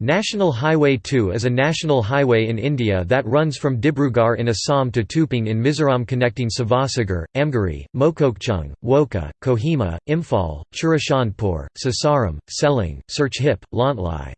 National Highway 2 is a national highway in India that runs from Dibrugarh in Assam to Tuipang in Mizoram connecting Sivasagar, Amguri, Mokokchung, Wokha, Kohima, Imphal, Churachandpur, Sasaram, Seling, Serchhip, Lawngtlai.